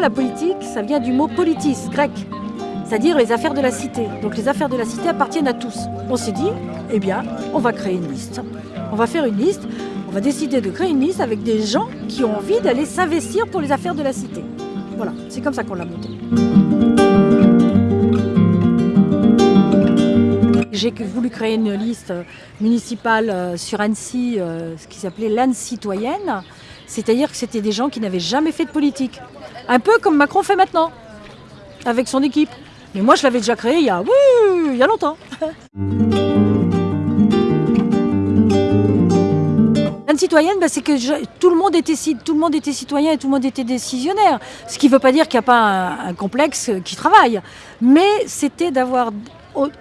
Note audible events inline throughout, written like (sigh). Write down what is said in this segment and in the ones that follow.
la politique, ça vient du mot politis, grec, c'est-à-dire les affaires de la cité. Donc les affaires de la cité appartiennent à tous. On s'est dit, eh bien, on va créer une liste. On va faire une liste, on va décider de créer une liste avec des gens qui ont envie d'aller s'investir pour les affaires de la cité. Voilà, c'est comme ça qu'on l'a monté. J'ai voulu créer une liste municipale euh, sur Annecy, euh, ce qui s'appelait l'Anne citoyenne, c'est-à-dire que c'était des gens qui n'avaient jamais fait de politique. Un peu comme Macron fait maintenant, avec son équipe. Mais moi, je l'avais déjà créé il y a, oui, il (laughs) citoyenne, bah, c'est que tout, le monde était, citoyen et tout le monde était décisionnaire. Ce qui ne veut pas dire qu'il n'y a pas un, complexe qui travaille. Mais c'était d'avoir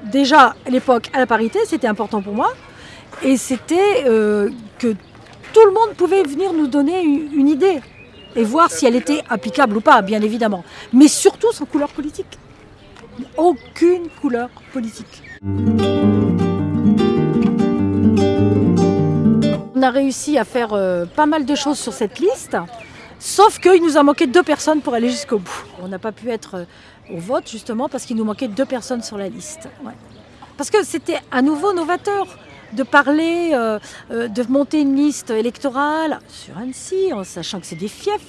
déjà l'époque à la parité, c'était important pour moi. Et c'était euh, que tout le monde pouvait venir nous donner une, idée et voir si elle était applicable ou pas, bien évidemment. Mais surtout sans couleur politique. Aucune couleur politique. On a réussi à faire euh, pas mal de choses sur cette liste, sauf qu'il nous a manqué deux personnes pour aller jusqu'au bout. On n'a pas pu être euh, au vote justement parce qu'il nous manquait deux personnes sur la liste. Parce que c'était à nouveau novateur de parler, euh, euh, de monter une liste électorale sur Annecy, en sachant que c'est des fiefs,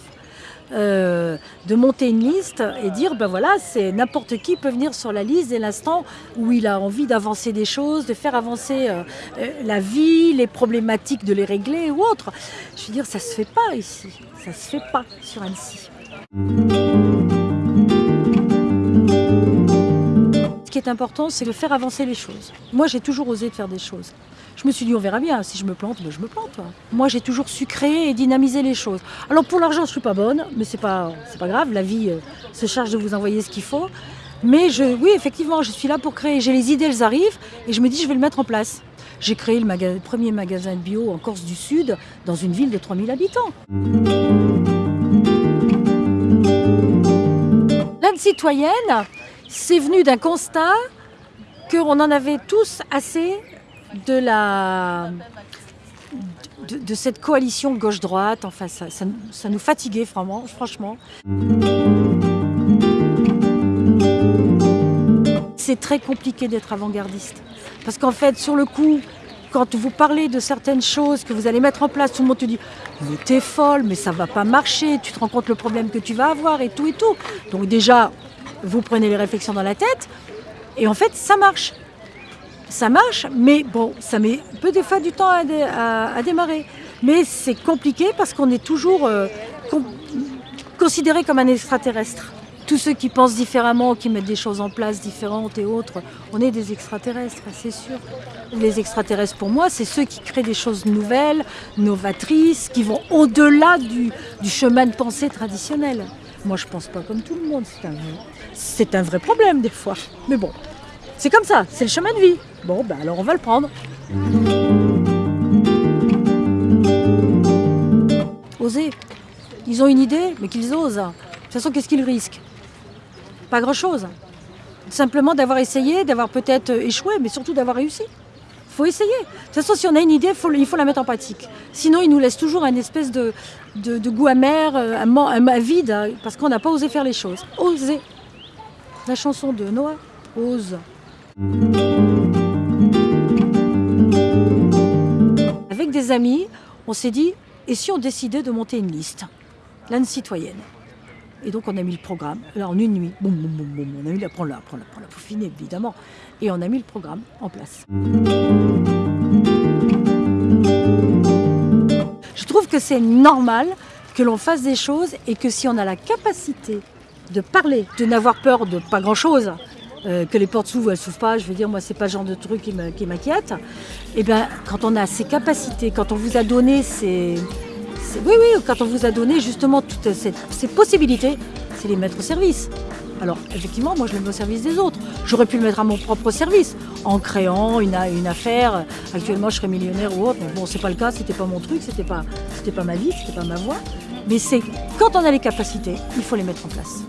euh, de monter une liste et dire, ben voilà, c'est n'importe qui peut venir sur la liste dès l'instant où il a envie d'avancer des choses, de faire avancer la vie, les problématiques, de les régler ou autre. Je veux dire, ça se fait pas ici, ça se fait pas sur Annecy. Important, c'est de faire avancer les choses. Moi, j'ai toujours osé faire des choses. Je me suis dit, on verra bien, si je me plante, ben, je me plante. Moi, j'ai toujours su créer et dynamiser les choses. Alors, pour l'argent, je ne suis pas bonne, mais ce n'est pas, pas grave, la vie euh, se charge de vous envoyer ce qu'il faut. Mais je, oui, effectivement, je suis là pour créer. J'ai les idées, elles arrivent, et je me dis, je vais le mettre en place. J'ai créé le, premier magasin de bio en Corse du Sud, dans une ville de 3000 habitants. L'âme citoyenne, c'est venu d'un constat qu'on en avait tous assez de la de, cette coalition gauche-droite. Enfin, ça, ça, nous fatiguait franchement. C'est très compliqué d'être avant-gardiste. Parce qu'en fait, sur le coup, quand vous parlez de certaines choses que vous allez mettre en place, tout le monde te dit Mais t'es folle, mais ça va pas marcher, tu te rends compte le problème que tu vas avoir et tout et tout. Donc, déjà, vous prenez les réflexions dans la tête, et en fait, ça marche. Ça marche, mais bon, ça met peu des fois du temps à, démarrer. Mais c'est compliqué parce qu'on est toujours euh, considéré comme un extraterrestre. Tous ceux qui pensent différemment, qui mettent des choses en place différentes et autres, on est des extraterrestres, c'est sûr. Les extraterrestres, pour moi, c'est ceux qui créent des choses nouvelles, novatrices, qui vont au-delà du chemin de pensée traditionnel. Moi, je pense pas comme tout le monde. C'est un, vrai problème des fois. Mais bon, c'est comme ça, c'est le chemin de vie. Bon, ben alors on va le prendre. Oser. Ils ont une idée, mais qu'ils osent. De toute façon, qu'est-ce qu'ils risquent? Pas grand-chose. Simplement d'avoir essayé, d'avoir peut-être échoué, mais surtout d'avoir réussi faut essayer. De toute façon, si on a une idée, il faut la mettre en pratique. Sinon, il nous laisse toujours un espèce de, goût amer, euh, un, vide, hein, parce qu'on n'a pas osé faire les choses. Oser. La chanson de Noah, Ose. Avec des amis, on s'est dit, et si on décidait de monter une liste? L'âne citoyenne. Et donc on a mis le programme, là en une nuit, boum, boum, boum, on a mis la, prends la, prends la, prends la peaufiner évidemment, et on a mis le programme en place. Je trouve que c'est normal que l'on fasse des choses et que si on a la capacité de parler, de n'avoir peur de pas grand-chose, euh, que les portes s'ouvrent, elles s'ouvrent pas, je veux dire, moi, c'est pas le genre de truc qui m'inquiète. Et eh bien, quand on a ces capacités, quand on vous a donné ces, oui, oui, quand on vous a donné justement toutes ces possibilités, c'est les mettre au service. Alors, effectivement, moi, je le mets au service des autres. J'aurais pu le mettre à mon propre service en créant une, affaire. Actuellement, je serais millionnaire ou autre. Mais bon, c'est pas le cas, c'était pas mon truc, c'était pas, pas ma vie, c'était pas ma voie. Mais c'est quand on a les capacités, il faut les mettre en place.